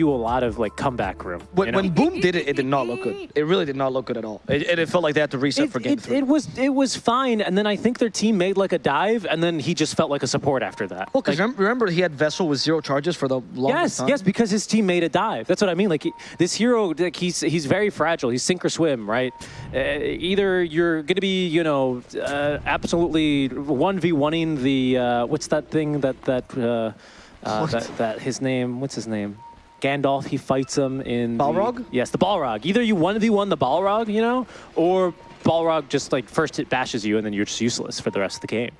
you a lot of like comeback room. When, you know? when Boom did it, it did not look good. It really did not look good at all. It, it, felt like they had to reset it, for game it, three. it was it was fine, and then I think their team made like a dive, and then he just felt like a support after that. well, because Like, remember, he had Vessel with zero charges for the longest Yes, time. yes, because his team made a dive. That's what I mean. Like he, this hero, like he's he's very fragile. He's sink or swim, right? Uh, either you're going to be, you know, uh, absolutely one v oneing the uh, what's that thing that that, uh, uh, that that his name? What's his name? Gandalf. He fights him in the- Balrog? yes, the Balrog. Either you one v one the Balrog, you know, or Balrog just like first hit bashes you and then you're just useless for the rest of the game.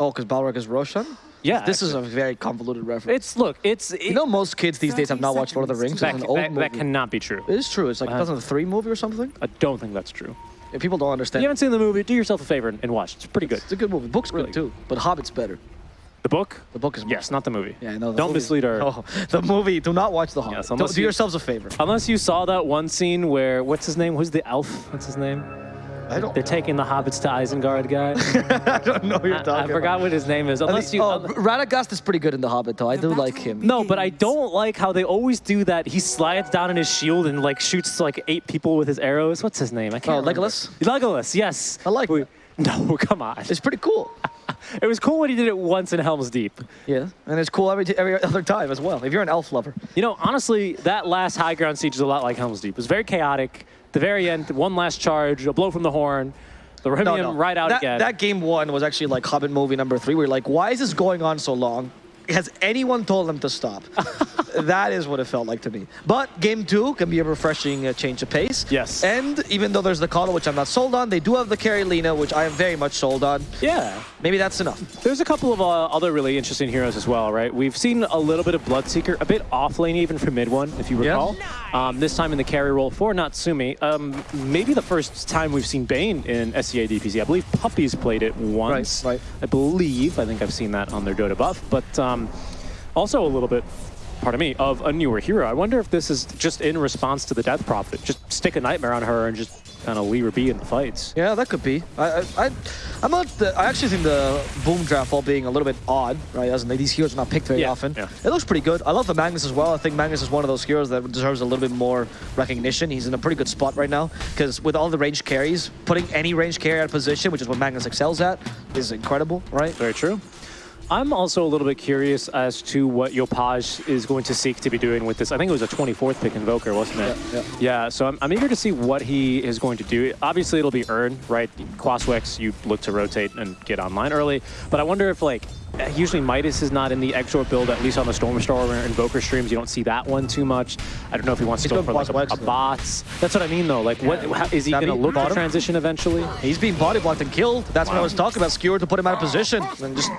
Oh, because Balrog is Roshan? Yeah, This is a very convoluted reference. It's look, it's it, you know, most kids these days have not watched Lord of the Rings. that, that, that cannot be true. It is true. It's like Uh, 2003 movie or something. I don't think that's true. Yeah, people don't understand, If you haven't seen the movie, do yourself a favor and, and watch. It's pretty good. It's a good movie. Book's Really good too, but Hobbit's better. The book? The book is Yes, not the movie. Yeah, I know. the Don't movie- mislead our. Oh, the movie. Do not watch the Hobbit. Yes, Do- unless do you- yourselves a favor. Unless you saw that one scene where what's his name? Who's the elf? What's his name? I don't. They're taking the hobbits to Isengard, guy. I don't know who you're I, talking I forgot about. what his name is. I Unless you. oh, Radagast is pretty good in The Hobbit, though. I do like him. no, but I don't like how they always do that. He slides down in his shield and like shoots like eight people with his arrows. What's his name? I can't. Oh, remember. Legolas? Legolas, yes. I like We- No, come on. It's pretty cool. It was cool when he did it once in Helm's Deep. Yeah, and it's cool every, t- every other time as well. If you're an elf lover. You know, honestly, that last high ground siege is a lot like Helm's Deep. It was very chaotic. The very end, one last charge, a blow from the horn, the Rohirrim right out that, again. That game one was actually like Hobbit movie number three. We're like, why is this going on so long? Has anyone told them to stop? that is what it felt like to me. But game two can be a refreshing uh, change of pace. Yes. And even though there's the KotL, which I'm not sold on, they do have the carry Lina, which I am very much sold on. yeah. Maybe that's enough. There's a couple of uh, other really interesting heroes as well, right? We've seen a little bit of Bloodseeker, a bit off lane even for mid one, if you Yeah. recall. Um, this time in the carry role for Natsumi. Um, maybe the first time we've seen Bane in SEA DPC. I believe Puppies played it once. right. I believe. I think I've seen that on their Dotabuff. But um, Um, also a little bit, pardon me, of a newer hero. I wonder if this is just in response to the Death Prophet. Just stick a Nightmare on her and just kind of leave her be in the fights. Yeah, that could be. I, I, I'm not. The, I actually think the boom draft all being a little bit odd, right? As in, these heroes are not picked very Yeah, often. yeah. It looks pretty good. I love the Magnus as well. I think Magnus is one of those heroes that deserves a little bit more recognition. He's in a pretty good spot right now because with all the range carries, putting any range carry out of position, which is what Magnus excels at, is incredible, right? Very true. I'm also a little bit curious as to what Yopaj is going to seek to be doing with this. I think it was a 24th pick Invoker, wasn't it? Yeah, Yeah, so I'm, I'm eager to see what he is going to do. Obviously, it'll be Urn, right? Quaswex, you look to rotate and get online early. But I wonder if, like, usually Midas is not in the Exort build, at least on the Stormstar or Invoker streams. You don't see that one too much. I don't know if he wants to go for, like, a, a bots. That's what I mean, though. Like, what how, is he going to look to transition eventually? He's being body blocked and killed. That's what I was talking about. Skewer to put him out of position and just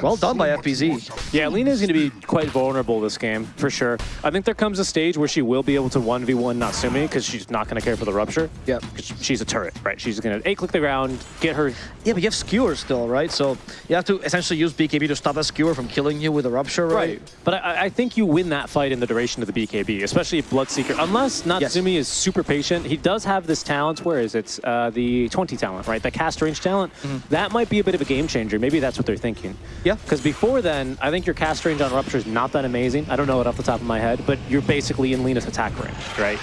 well done by FBZ. Yeah, Lina is going to be quite vulnerable this game, for sure. I think there comes a stage where she will be able to 1v1 Natsumi because she's not going to care for the rupture. Yep. 'Cause she's a turret, right? She's going to A-click the ground, get her... Yeah, but you have skewer still, right? So you have to essentially use BKB to stop that skewer from killing you with a rupture, right? right. But I, I think you win that fight in the duration of the BKB, especially if Bloodseeker... Unless Natsumi is super patient, he does have this talent, where is it? Uh, the 20 talent, right? The cast range talent. That might be a bit of a game changer. Maybe that's what they're thinking. Yeah. Because before then, I think your cast range on Rupture is not that amazing. I don't know it off the top of my head, but you're basically in Lina's attack range, right?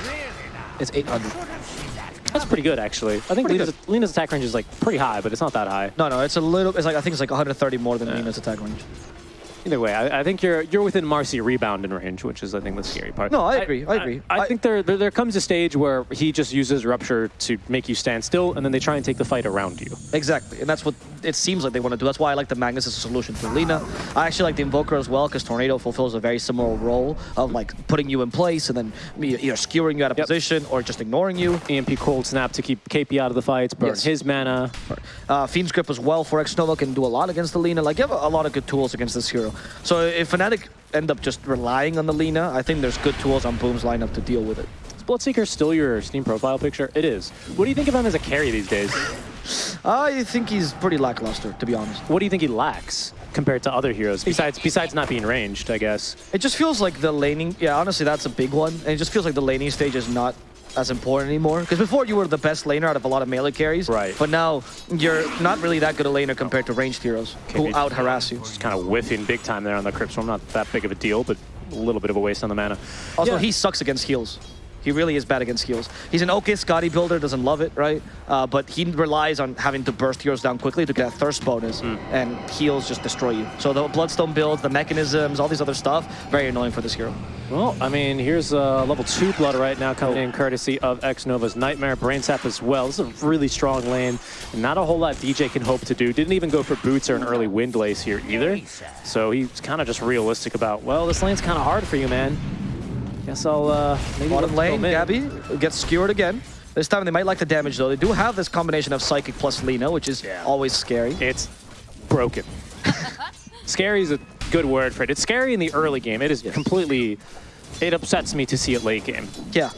It's 800. That's pretty good, actually. I think Lina's, Lina's attack range is like pretty high, but it's not that high. No, no, it's a little. It's like I think it's like 130 more than Nina's attack range. Either way, I, I think you're you're within Marcy rebounding range, which is I think the scary part. No, I agree, I agree. I, I- think there, there there comes a stage where he just uses rupture to make you stand still, and then they try and take the fight around you. Exactly, and that's what it seems like they want to do. That's why I like the Magnus as a solution to Lina. I actually like the Invoker as well because Tornado fulfills a very similar role of like putting you in place and then either skewering you out of Yep. position or just ignoring you. EMP cold snap to keep KP out of the fights, burn Yes. his mana. Uh, Fiend's Grip as well for X Nova can do a lot against the Lina. Like you have a, a lot of good tools against this hero. So if Fnatic end up just relying on the Lina, I think there's good tools on Boom's lineup to deal with it. Is Bloodseeker still your Steam profile picture? It is. What do you think of him as a carry these days? I think he's pretty lackluster, to be honest. What do you think he lacks compared to other heroes besides besides not being ranged? I guess. It just feels like the laning. Yeah, honestly, that's a big one. And it just feels like the laning stage is not as important anymore. Because before you were the best laner out of a lot of melee carries. Right. But now you're not really that good a laner compared to ranged heroes who Okay, out harass you. Just kind of whiffing big time there on the Crypt Storm. Not that big of a deal, but a little bit of a waste on the mana. Also, Yeah. he sucks against heals. He really is bad against heals. He's an okay Skadi builder, doesn't love it, right? Uh, but he relies on having to burst heroes down quickly to get a thirst bonus, Hmm. and heals just destroy you. So the Bloodstone builds, the mechanisms, all these other stuff, very annoying for this hero. Well, I mean, here's uh, level 2 Blood right now coming in courtesy of X-Nova's Nightmare, Brain Sap as well. This is a really strong lane. Not a whole lot DJ can hope to do. Didn't even go for boots or an early wind lace here either. So he's kind of just realistic about, well, this lane's kind of hard for you, man. Guess I'll uh, maybe Bottom look to go lane. Gabbi gets skewered again. This time they might like the damage though. They do have this combination of Psychic plus Lina, which is Yeah. always scary. It's broken. scary is a good word for it. It's scary in the early game. It is completely... It upsets me to see it late game. Yeah.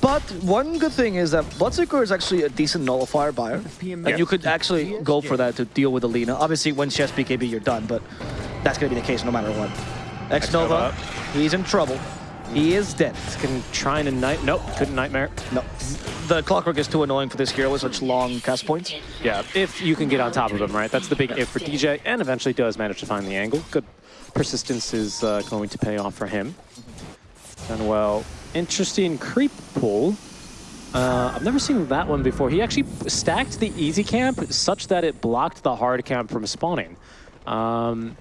But one good thing is that Bloodseeker is actually a decent nullifier buyer. And you could actually go for that to deal with Alina. Obviously, when she has BKB, you're done, but that's going to be the case no matter what. X-Nova, he's in trouble. He is dead. Can try and night. Nope, couldn't nightmare. No. The Clockwork is too annoying for this hero with such long cast points. Yeah, if you can get on top of him, right? That's the big if for DJ, and eventually does manage to find the angle. Good persistence is uh, going to pay off for him. And well, interesting creep pull. Uh, I've never seen that one before. He actually stacked the easy camp such that it blocked the hard camp from spawning. Um,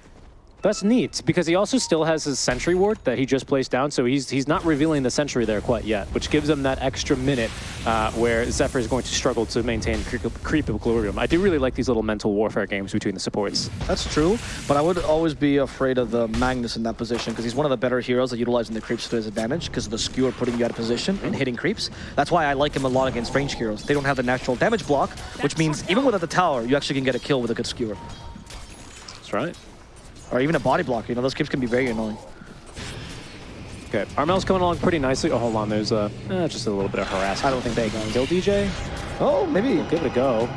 that's neat because he also still has his sentry ward that he just placed down, so he's he's not revealing the sentry there quite yet, which gives him that extra minute uh, where Zephyr is going to struggle to maintain creep, creep equilibrium. I do really like these little mental warfare games between the supports. That's true, but I would always be afraid of the Magnus in that position because he's one of the better heroes at utilizing the creeps to his advantage because of the skewer putting you out of position and hitting creeps. That's why I like him a lot against range heroes. They don't have the natural damage block, which means even without the tower, you actually can get a kill with a good skewer. That's right. Or even a body block, you know, those creeps can be very annoying. Okay, Armel's coming along pretty nicely. Oh, hold on, there's uh, eh, just a little bit of harassment. I don't think they got Kill DJ? Oh, maybe. Give it a go.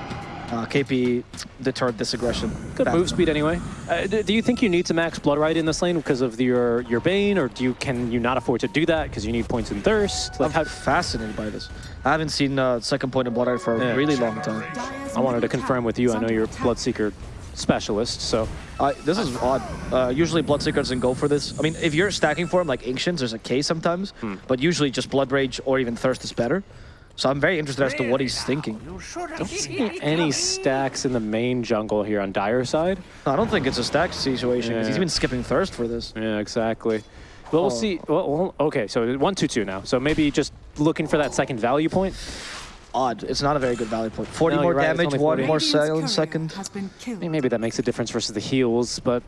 Uh, KP deterred this aggression. Good move speed anyway. Uh, do you think you need to max blood right in this lane because of your your bane, or do you can you not afford to do that because you need points in thirst? Like I'm how, fascinated by this. I haven't seen uh, second point in Blood Art for a Yeah. really long time. I wanted to confirm with you. I know you're a Bloodseeker specialist, so Uh, this is odd. Uh, usually Bloodseeker doesn't go for this. I mean, if you're stacking for him like Ancients, there's a K sometimes, Hmm. but usually just Blood Rage or even Thirst is better. So I'm very interested as to what he's thinking. don't see any stacks in the main jungle here on Dire side. I don't think it's a stack situation because he's Yeah. been skipping Thirst for this. Yeah, exactly. Well, we'll Oh. see. Well, well, okay, so one two two now. So maybe just looking for that second value point. Odd. It's not a very good value point. 40 No, more right, damage, only one more Radiant's silent courier second. Has been killed. I mean, maybe that makes a difference versus the heals, but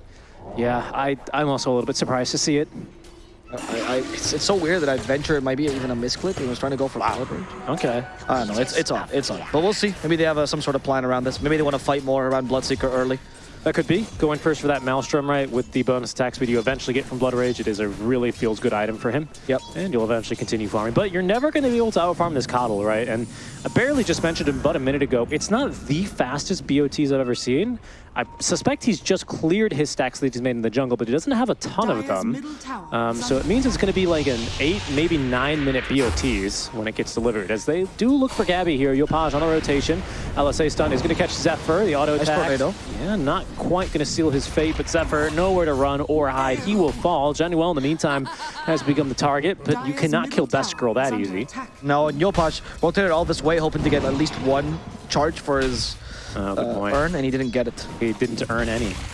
yeah, I I'm also a little bit surprised to see it. I, I, it's, it's so weird that I venture it might be even a misclick. He was trying to go for Blood Rage. Okay. I don't know. It's it's odd. It's odd. But we'll see. Maybe they have uh, some sort of plan around this. Maybe they want to fight more around Bloodseeker early. That could be. Going first for that Maelstrom, right, with the bonus attack speed you eventually get from Blood Rage. It is a really feels good item for him. Yep. And you'll eventually continue farming. But you're never going to be able to outfarm this KotL, right? And I barely just mentioned him but a minute ago. It's not the fastest BOTs I've ever seen. I suspect he's just cleared his stacks that he's made in the jungle, but he doesn't have a ton of them. Um, so it means it's going to be like an eight, maybe nine minute BOTs when it gets delivered. As they do look for Gabbi here. Yopaj on the rotation. LSA stun is going to catch Zephyr, the auto Nice attack. tornado. Yeah, not quite going to seal his fate, but Zephyr nowhere to run or hide. He will fall. Jaunuel in the meantime has become the target, but you cannot kill tower Best Girl that easy. attack. Now, Yopaj rotated all this way, hoping to get at least one charge for his Oh, good uh, point. Urn, and he didn't get it. He didn't earn any.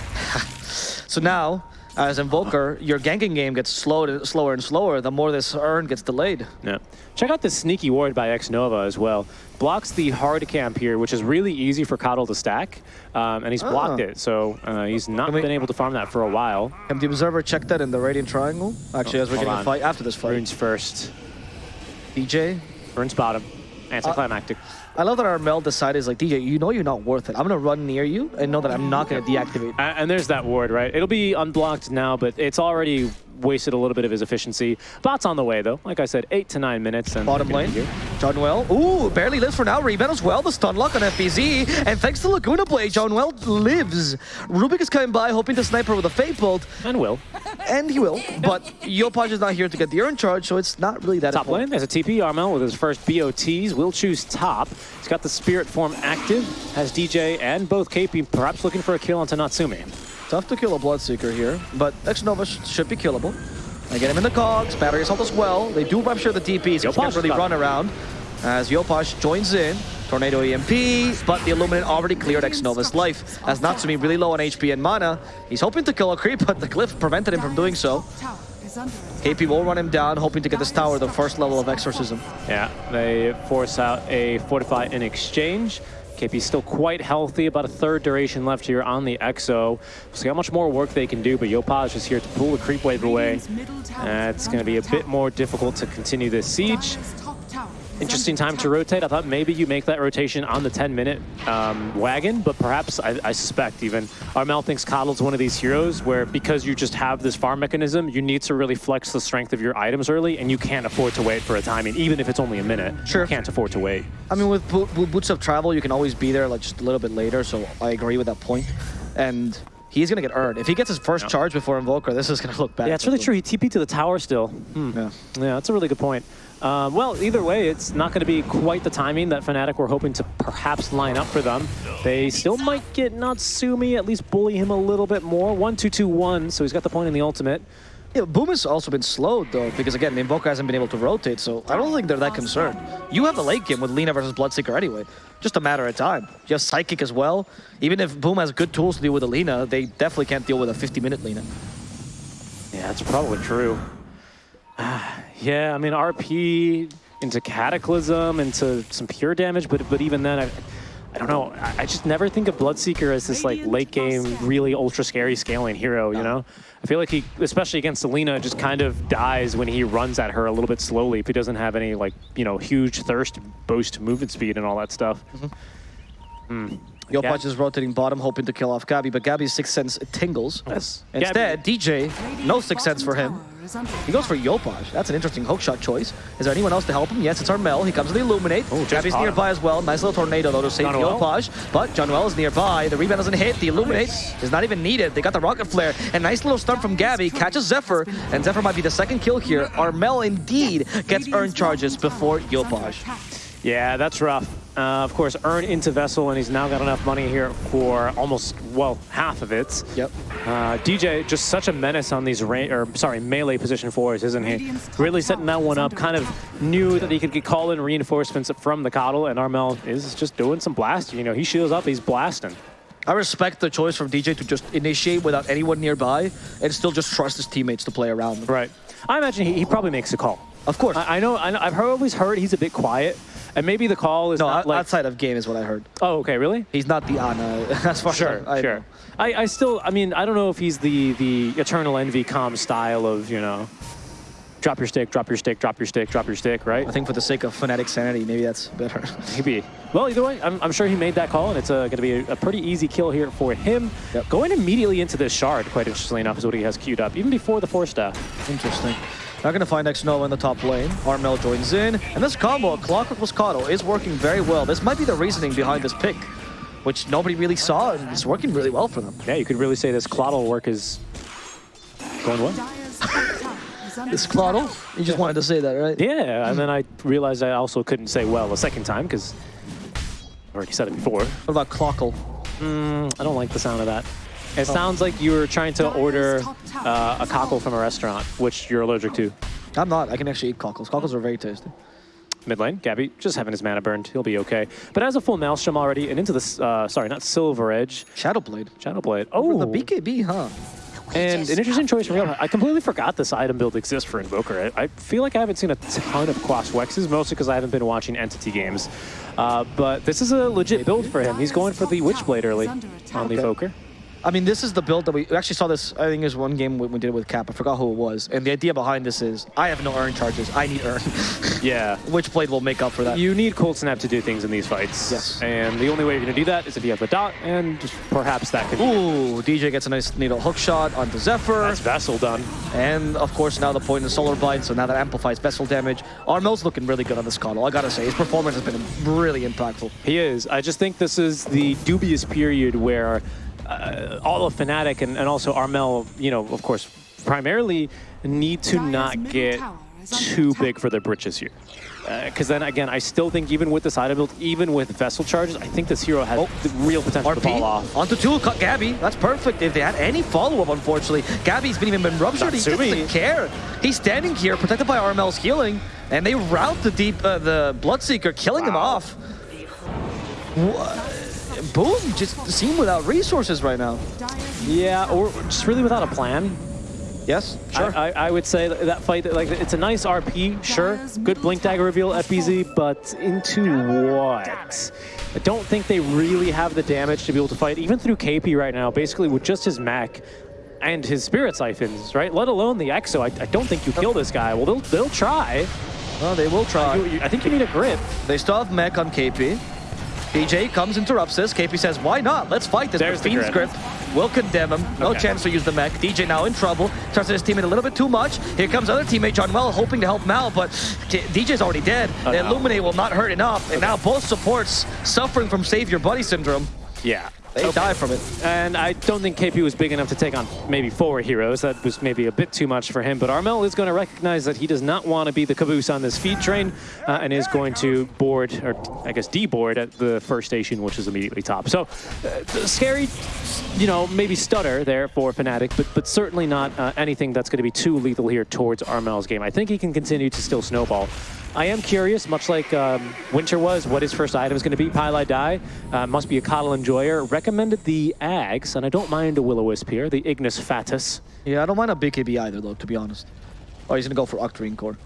So now, as Invoker, your ganking game gets slowed, slower and slower the more this Urn gets delayed. Yeah. Check out this sneaky ward by X Nova as well. Blocks the hard camp here, which is really easy for KotL to stack, um, and he's blocked Ah. it. So uh, he's not we- been able to farm that for a while. Have the Observer check that in the Radiant Triangle? Actually, as we're Oh, hold getting a fight after this fight. Runes first. DJ, Runes bottom. Anticlimactic. I love that Armel decided, is like, DJ, you know you're not worth it. I'm going to run near you and know that I'm not going to deactivate. A- and there's that ward, right? It'll be unblocked now, but it's already wasted a little bit of his efficiency. Bot's on the way, though. Like I said, eight to nine minutes. And Bottom lane. Jaunuel. Ooh, barely lives for now. Rebound as well. The stun lock on FBZ. And thanks to Laguna Blade, Jaunuel lives. Rubik is coming by, hoping to sniper with a Fate Bolt, And will. and he will. But Yopaj is not here to get the Urn charge, so it's not really that Top lane, important. there's a TP. Armel with his first BOTs will choose top. He's got the Spirit form active, has DJ and both KP perhaps looking for a kill onto Natsumi. Tough to kill a Bloodseeker here, but X Nova sh should be killable. They get him in the cogs. Battery assault as well. They do rupture the DPs. So Yopaj can't really run around. As Yopaj joins in. Tornado EMP, but the Illuminate already cleared Xnova's life. As Natsumi really low on HP and mana, he's hoping to kill a creep, but the glyph prevented him from doing so. KP will run him down, hoping to get this tower the first level of Exorcism. Yeah, they force out a Fortify in exchange. KP's still quite healthy, about a third duration left here on the Exo. We'll see how much more work they can do, but Yopaj is here to pull the creep wave away. It's going to be a bit more difficult to continue this siege. Interesting time to rotate. I thought maybe you make that rotation on the 10-minute um, wagon, but perhaps, I, I, suspect even, Armel thinks KotL's one of these heroes where because you just have this farm mechanism, you need to really flex the strength of your items early, and you can't afford to wait for a timing, even if it's only a minute. Sure. You can't afford to wait. I mean, with, Bo with Boots of Travel, you can always be there like just a little bit later, so I agree with that point. And he's going to get earned. If he gets his first charge before Invoker, this is going to look bad. Yeah, it's really true. He TP to the tower still. Hmm. Yeah. yeah, that's a really good point. Um, well, either way, it's not going to be quite the timing that Fnatic were hoping to perhaps line up for them. They still might get Natsumi, at least bully him a little bit more. 1-2-2-1, so he's got the point in the ultimate. Yeah, Boom has also been slowed, though, because, again, the Invoker hasn't been able to rotate, so I don't think they're that concerned. You have the late game with Lina versus Bloodseeker anyway. Just a matter of time. You have Psychic as well. Even if Boom has good tools to deal with a Lina, they definitely can't deal with a 50-minute Lina. Yeah, that's probably true. yeah, I mean, RP into Cataclysm, into some pure damage, but but even then, I, I don't know. I, I just never think of Bloodseeker as this like late game, really ultra scary scaling hero, you know? I feel like he, especially against Selena, just kind of dies when he runs at her a little bit slowly if he doesn't have any like, you know, huge thirst boost movement speed and all that stuff. Mm -hmm. Hmm. Yopaj is rotating bottom, hoping to kill off Gabbi, but Gabbi's Sixth Sense tingles. Yes. Instead, Gabbi. DJ, no Sixth Sense for him. He goes for Yopaj. That's an interesting hookshot choice. Is there anyone else to help him? Yes, it's Armel. He comes to the Illuminate. Oh, Gabbi's nearby him. as well. Nice little tornado, though, to save Yopaj. But John is nearby. The rebound doesn't hit. The Illuminate nice. is not even needed. They got the Rocket Flare. And nice little stun from Gabbi. Catches Zephyr. And Zephyr might be the second kill here. Armel indeed gets earned charges before Yopaj. Yeah, that's rough. Uh, of course, Urn into Vessel, and he's now got enough money here for almost, well, half of it. Yep. Uh, DJ, just such a menace on these, or sorry, melee position fours, isn't he? Really setting that one up, kind of knew that he could call in reinforcements from the KotL, and Armel is just doing some blasting. You know, he shields up, he's blasting. I respect the choice from DJ to just initiate without anyone nearby and still just trust his teammates to play around. Right. I imagine he, he probably makes a call. Of course. I, I know, I know, I've always heard he's a bit quiet, and maybe the call is no, not like... outside of game is what I heard. Oh, okay, really? He's not the Ana, as far sure, as I, Sure, I, I still, I mean, I don't know if he's the, the Eternal Envy com style of, you know, drop your stick, drop your stick, drop your stick, drop your stick, right? I think for the sake of phonetic sanity, maybe that's better. maybe. Well, either way, I'm, I'm sure he made that call, and it's uh, going to be a, a, pretty easy kill here for him. Yep. Going immediately into this shard, quite interestingly enough, is what he has queued up, even before the Force Staff. Interesting. Not going to find Xnova in the top lane. Armel joins in. And this combo, Clockwork Moscato, is working very well. This might be the reasoning behind this pick, which nobody really saw, and it's working really well for them. Yeah, you could really say this Clottle work is going well. this Clottle? You just wanted to say that, right? Yeah, and then I realized I also couldn't say well a second time, because I already said it before. What about Clockle? Mm, I don't like the sound of that. It sounds like you were trying to order uh, a cockle from a restaurant, which you're allergic to. I'm not. I can actually eat cockles. Cockles are very tasty. Mid lane, Gabbi, just having his mana burned. He'll be okay. But as a full Maelstrom already, and into this, uh, sorry, not Silver Edge. Shadowblade. Shadowblade. Oh. Over the BKB, huh? And an interesting choice from Real. I completely forgot this item build exists for Invoker. I, I feel like I haven't seen a ton of Quas Wexes, mostly because I haven't been watching Entity games. Uh, but this is a legit build for him. He's going for the Witchblade early on the Invoker. I mean, this is the build that we, we actually saw this, I think it was one game we, we did it with Cap. I forgot who it was. And the idea behind this is, I have no Urn charges. I need Urn. yeah. Witchblade will make up for that. You need Cold Snap to do things in these fights. Yes. And the only way you're going to do that is if you have the dot, and perhaps that could Ooh, DJ gets a nice needle hook shot onto Zephyr. That's Vessel done. And, of course, now the point is Solar Bind, so now that amplifies Vessel damage. Armel's looking really good on this KotL, I gotta say. His performance has been really impactful. He is. I just think this is the dubious period where uh, all of Fnatic and, and also Armel, you know, of course, primarily need to not get too big for their britches here. Because then again, I still think even with this item build, even with vessel charges, I think this hero has Oh. the real potential to fall off. onto two, cut Gabbi. That's perfect. If they had any follow-up, unfortunately, Gabbi's been even been ruptured. He Natsumi. doesn't care. He's standing here, protected by Armel's healing, and they route the deep, uh, the Bloodseeker, killing him off. Wha- Boom, just seem without resources right now. Yeah, or just really without a plan. Yes, sure. I, I, I would say that, that fight, like it's a nice RP, sure. Good Blink Dagger reveal FBZ, but into what? I don't think they really have the damage to be able to fight, even through KP right now, basically with just his mech and his Spirit Siphons, right? Let alone the Exo. I, I don't think you kill this guy. Well, they'll, they'll try. well, they will try. You- I think you need a grip. They still have mech on KP. DJ comes, interrupts this. KP says, why not? Let's fight this. There's But the Fiend's grip. grip will condemn him. No Okay. chance to use the mech. DJ now in trouble. Trusts his teammate a little bit too much. Here comes other teammate Jaunuel, hoping to help Mal, but DJ's already dead. Oh, the no. Illuminate will not hurt enough. And now both supports suffering from Save Your Buddy syndrome. Yeah. They die from it. And I don't think KP was big enough to take on maybe four heroes. That was maybe a bit too much for him. But Armel is going to recognize that he does not want to be the caboose on this feed train uh, and is going to board, or I guess deboard at the first station, which is immediately top. So uh, scary, you know, maybe stutter there for Fnatic, but, but certainly not uh, anything that's going to be too lethal here towards Armel's game. I think he can continue to still snowball. I am curious, much like um, Winter was, what his first item is going to be. Pile I Die uh, must be a KotL Enjoyer. Recommended the Ags, and I don't mind a Will-O-Wisp here, the Ignis Fatuus. Yeah, I don't mind a BKB either, though, to be honest. Oh, he's going to go for Octarine Core.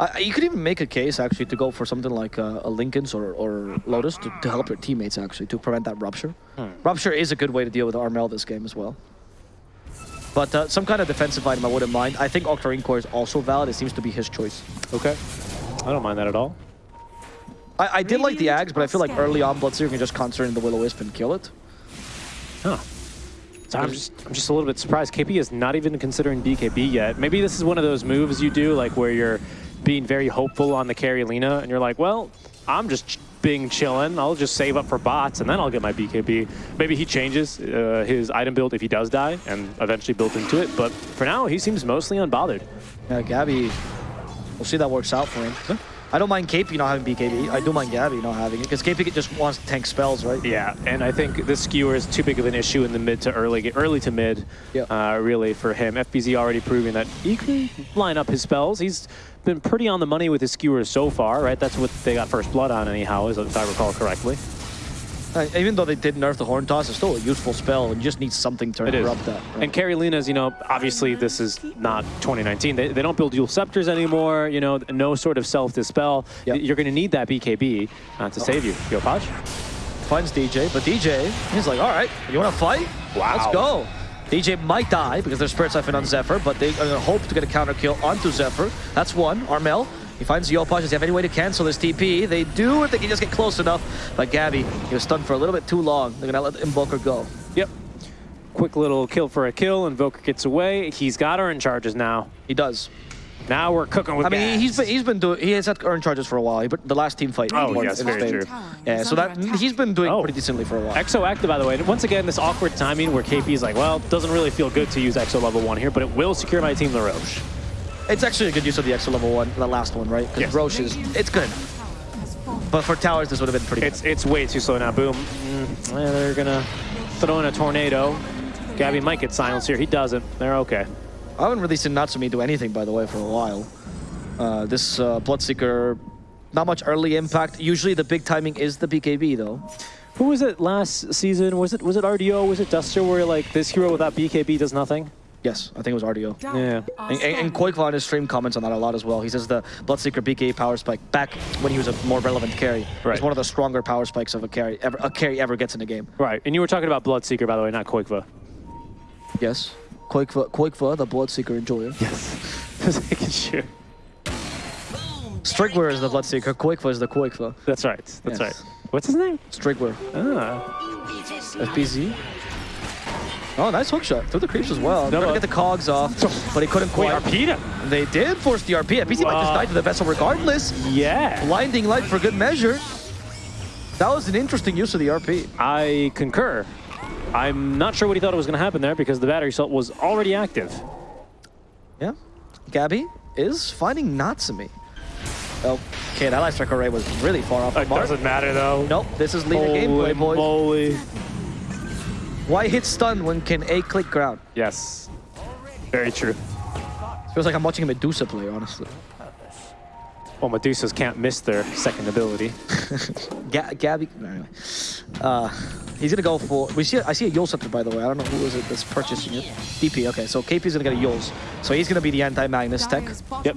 I, you could even make a case, actually, to go for something like uh, a Linken's or, or Lotus to, to help your teammates, actually, to prevent that rupture. Rupture is a good way to deal with Armel this game as well. But uh, some kind of defensive item I wouldn't mind. I think Octarine Core is also valid. It seems to be his choice. Okay. I don't mind that at all. I, I did like the Ags, but I feel like early on Bloodseeker can just concentrate in the Will-O-Wisp and kill it. Huh. So I'm just, I'm just a little bit surprised. KP is not even considering BKB yet. Maybe this is one of those moves you do, like where you're being very hopeful on the carry Lina, and you're like, well, I'm just being chilling. I'll just save up for bots, and then I'll get my BKB. Maybe he changes uh, his item build if he does die, and eventually built into it. But for now, he seems mostly unbothered. Yeah, Gabbi, we'll see that works out for him. I don't mind KP not having BKB. I do mind Gabbi not having it, because KP just wants to tank spells, right? Yeah, and I think this skewer is too big of an issue in the mid to early, early to mid, Yep. uh, really, for him. FBZ already proving that he can line up his spells. He's been pretty on the money with his skewers so far, right? That's what they got first blood on anyhow, is- if I recall correctly. Uh, even though they did nerf the Horn Toss, it's still a useful spell, and you just need something to interrupt that. right? And Carrie Lina's, you know, obviously this is not 2019. They, they don't build dual scepters anymore, you know, no sort of self-dispel. Yep. You're going to need that BKB uh, to save you. Yopaj? Finds DJ, but DJ, he's like, all right, you want to fight? Wow. Let's go. DJ might die because there's Spirit Siphon on Zephyr, but they are going to hope to get a counter kill onto Zephyr. That's one. Armel, he finds Yopaj. Does he have any way to cancel this TP? They do if they can just get close enough. But Gabbi, he was stunned for a little bit too long. They're going to let Invoker go. Yep. Quick little kill for a kill. Invoker gets away. He's got Urn charges now. He does. Now we're cooking with I mean, gas. he's been he's been doing he has had Urn charges for a while. He, but the last team fight. Oh, yes, very Spain. true. Yeah, so that he's been doing Oh. pretty decently for a while. Exo active, by the way. Once again, this awkward timing where KP is like, well, doesn't really feel good to use Exo level one here, but it will secure my team LaRoche. It's actually a good use of the extra level one, the last one, right? Because Yes. Rosh is it's good. But for towers, this would have been pretty. It's it's way too slow now. Boom. Mm, eh, they're gonna throw in a tornado. Gabbi might get silenced here. He doesn't. They're okay. I haven't really seen Natsumi do anything, by the way, for a while. Uh, this uh, Bloodseeker, not much early impact. Usually the big timing is the BKB, though. Who was it last season? Was it was it RDO? Was it Duster? Where like this hero without BKB does nothing? Yes, I think it was RDO. Yeah. And, and, and Qojqva on his stream comments on that a lot as well. He says the Bloodseeker BKB power spike back when he was a more relevant carry. Right. It's one of the stronger power spikes of a carry ever a carry ever gets in a game. Right. And you were talking about Bloodseeker, by the way, not Qojqva. Yes. Qojqva, Qojqva the Bloodseeker enjoyer. Yes. Just making sure. Strygwyr is the Bloodseeker, Qojqva is the Qojqva. That's right. That's Yes. right. What's his name? Strygwyr. Ah. FBZ. Oh, nice hook shot. Through the creeps as well. No, Trying to get the cogs off, but he couldn't Wait, quite. Arpita? They did force the RP. FBZ might just die to the vessel regardless. Yeah. Blinding light for good measure. That was an interesting use of the RP. I concur. I'm not sure what he thought was going to happen there because the battery assault was already active. Yeah. Gabbi is finding Natsumi. Okay, that light strike array was really far off It mark. doesn't matter though. Nope, this is Lina Holy gameplay, boys. moly. Why hit stun when can A click ground? Yes. Very true. Feels like I'm watching a Medusa play, honestly. Well, Medusas can't miss their second ability. Ga Gabbi. No, anyway. Uh, he's gonna go for. We see. I see a Eul Scepter, by the way. I don't know who is it that's purchasing it. DP. Okay, so KP is gonna get a Euls. So he's gonna be the anti-Magnus tech. Yep.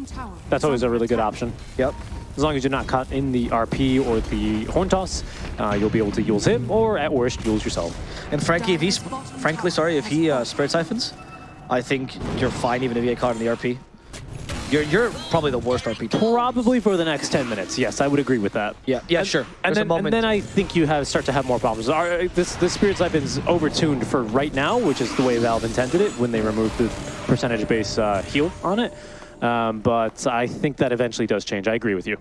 That's always a really good option. Yep. As long as you're not caught in the RP or the horn toss, uh, you'll be able to use him, or at worst, use yourself. And Frankie, if he's frankly sorry, if he uh, Spirit Siphons, I think you're fine even if you get caught in the RP. You're you're probably the worst RP. Probably for the next 10 minutes. Yes, I would agree with that. Yeah, yeah, And- sure. And There's then, and then I think you have start to have more problems. Our, this this Spirit Siphon's overtuned for right now, which is the way Valve intended it when they removed the percentage-based uh, heal on it. Um, but I think that eventually does change. I agree with you.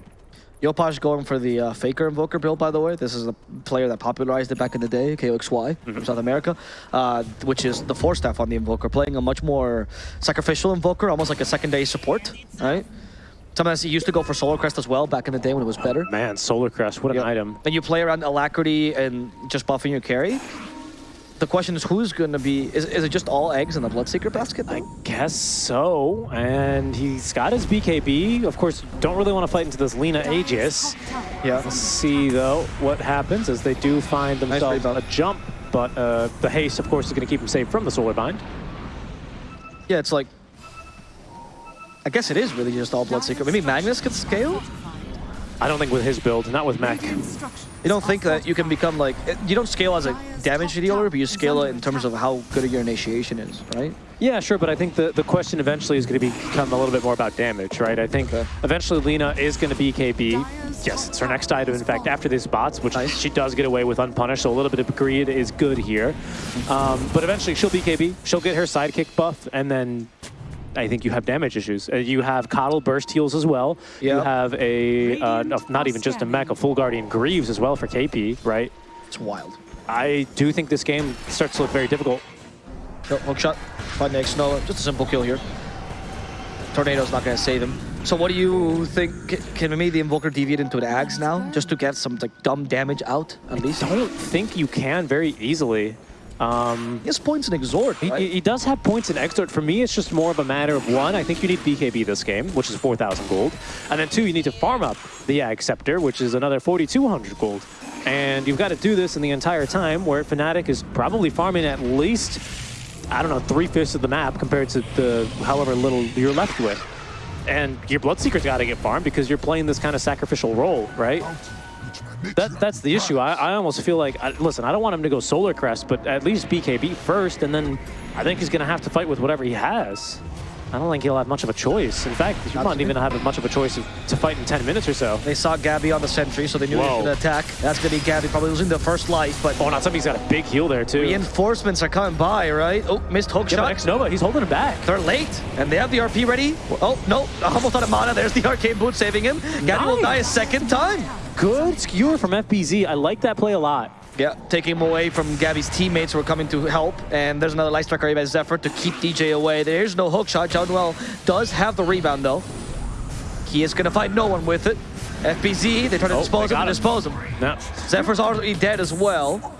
Yopaj going for the uh, Faker Invoker build, by the way. This is a player that popularized it back in the day, KOXY from South America, uh, which is the Force Staff on the Invoker, playing a much more sacrificial Invoker, almost like a secondary support, right? Sometimes he used to go for Solar Crest as well back in the day when it was better. Man, Solar Crest, what an Yeah. item. And you play around Alacrity and just buffing your carry. The question is who's going to be... Is, is it just all eggs in the Bloodseeker basket? I guess so. And he's got his BKB. Of course, don't really want to fight into this Lina Aegis. Yeah. Let's see, though, what happens as they do find themselves rebound. a jump. But uh, the haste, of course, is going to keep him safe from the Solar Bind. Yeah, it's like... I guess it is really just all Bloodseeker. Maybe Magnus could scale? I don't think with his build, not with Mech. You don't think that you can become like you don't scale as a damage dealer, but you scale it in terms of how good your initiation is, right? Yeah, sure, but I think the, the question eventually is going to become a little bit more about damage, right? I think Okay. eventually Lina is going to be KB. Yes, it's her next item. In fact, after these bots, which Nice. she does get away with unpunished, so a little bit of greed is good here. Um, but eventually she'll be KB. She'll get her sidekick buff, and then I think you have damage issues. Uh, you have KotL burst heals as well. You have a, uh, not even just a mech, a full Guardian Greaves as well for KP, right? It's wild. I do think this game starts to look very difficult. No, hook shot, find the Nova. Just a simple kill here. Tornado's not gonna save him. So what do you think? c- Can maybe the Invoker deviate into the Ags now, just to get some like dumb damage out at least? I don't think you can very easily. Um, He has points in Exort, He, right? he does have points in Exort. For me, it's just more of a matter of one, I think you need BKB this game, which is 4,000 gold. And then two, you need to farm up the Ag Scepter, which is another 4,200 gold. And you've got to do this in the entire time where Fnatic is probably farming at least, I don't know, three-fifths of the map compared to the however little you're left with. And your Bloodseeker's got to get farmed because you're playing this kind of sacrificial role, right? That, that's the issue. I, I almost feel like, I, listen, I don't want him to go Solar Crest, but at least BKB first, and then I think he's going to have to fight with whatever he has. I don't think he'll have much of a choice. In fact, he might to even have much of a choice of, to fight in 10 minutes or so. They saw Gabbi on the sentry, so they knew he Whoa. was gonna attack. That's gonna be Gabbi probably losing the first life, but Oh, not somebody's got a big heal there, too. reinforcements are coming by, right? Oh, missed hook Yeah, shot. X-Nova, he's holding him back. They're late, and they have the RP ready. Oh, no, almost out of mana. There's the arcane boot saving him. Gabbi will die a second time. Good skewer from FBZ. I like that play a lot. Yeah, taking him away from Gabbi's teammates who are coming to help. And there's another light striker by Zephyr to keep DJ away. There's no hook shot. Jaunuel does have the rebound, though. He is going to find no one with it. FBZ, they try to Oh, dispose they him got and him. dispose him. No. Zephyr's already dead as well.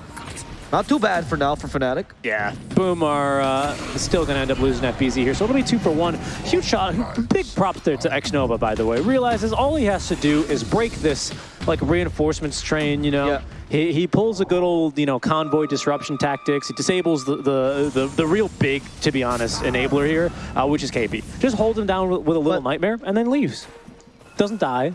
Not too bad for now for Fnatic. Yeah, Boom are uh, still going to end up losing FBZ here, so it'll be two for one. Huge shot, big props there to X-Nova, by the way. Realizes all he has to do is break this, like, reinforcements train, you know? Yeah. He, he pulls a good old, you know, convoy disruption tactics. He disables the, the, the, the real big, to be honest, enabler here, uh, which is KP. Just hold him down with, with a little But- nightmare and then leaves. Doesn't die.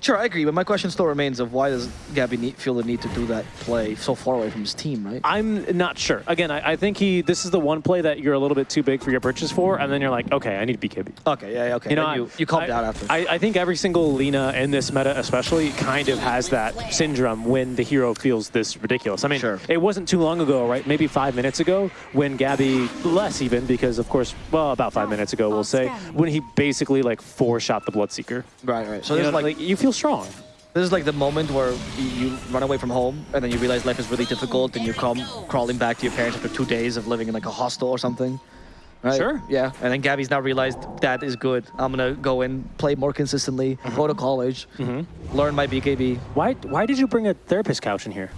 Sure, I agree, but my question still remains of why does Gabbi need, feel the need to do that play so far away from his team, right? I'm not sure. Again, I, I think he. This is the one play that you're a little bit too big for your purchase for, and then you're like, okay, I need to BKB. Okay, yeah, yeah, okay. You know, Then I- you, you calmed I, down after. I, I think every single Lina in this meta, especially, kind of has that syndrome when the hero feels this ridiculous. I mean, Sure. it wasn't too long ago, right? Maybe five minutes ago, when Gabbi, less even, because of course, well, about five minutes ago, we'll say, when he basically like four shot the Bloodseeker. right, right. So You there's know, like, like you feel strong. This is like the moment where you, run away from home and then you realize life is really difficult and you come crawling back to your parents after two days of living in like a hostel or something. Right? Sure. Yeah, and then Gabbi's now realized that is good. I'm gonna go and play more consistently, go to college, mm -hmm. learn my BKB. Why, why did you bring a therapist couch in here?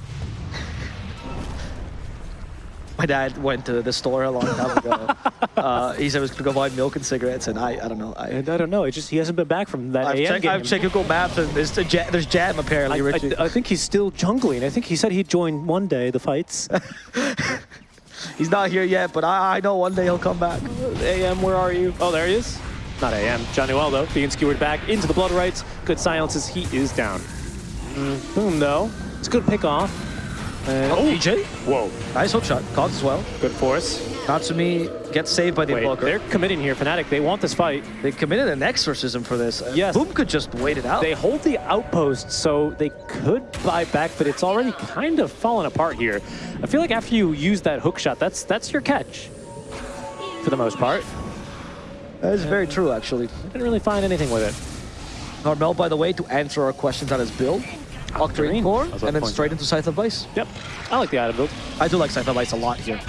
My dad went to the store a long time ago. uh, he said he was gonna go buy milk and cigarettes, and I, I don't know. I, And I don't know. It just he hasn't been back from that I've AM checked, game. I've checked Google Maps, and there's, a ja- there's jam apparently, I, Richie. I, I think he's still jungling. I think he said he'd join one day the fights. He's not here yet, but I, I know one day he'll come back. AM, where are you? Oh, there he is. Not AM. Johnny Well, though, being skewered back into the blood rights. Good silences. He is down. Mm, boom, though. It's a good pick off. And, Oh, DJ, Whoa. nice hook shot, Cogs as well. Good force. Natsumi gets saved by the Wait, invoker. they're committing here. Fnatic, they want this fight. They committed an exorcism for this. Uh, Yes. Boom could just wait it out. They hold the outpost, so they could buy back, but it's already kind of fallen apart here. I feel like after you use that hook shot, that's that's your catch for the most part. that is very true, actually. Didn't really find anything with it. Normal, by the way, to answer our questions on his build. Octarine. Core, I was about and then straight into Scythe of Vice. Yep. I like the item build. I do like Scythe of Vice a lot here.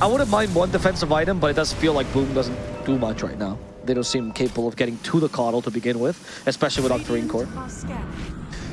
I wouldn't mind one defensive item, but it does feel like Boom doesn't do much right now. They don't seem capable of getting to the KotL to begin with, especially with Octarine Core.